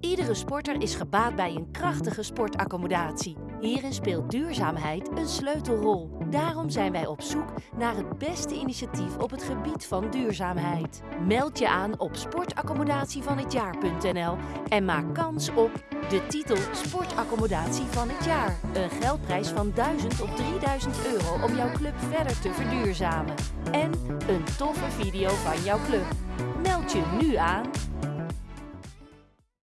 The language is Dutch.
Iedere sporter is gebaat bij een krachtige sportaccommodatie. Hierin speelt duurzaamheid een sleutelrol. Daarom zijn wij op zoek naar het beste initiatief op het gebied van duurzaamheid. Meld je aan op sportaccommodatievanhetjaar.nl en maak kans op de titel Sportaccommodatie van het jaar. Een geldprijs van 1000 op 3000 euro om jouw club verder te verduurzamen. En een toffe video van jouw club. Meld je nu aan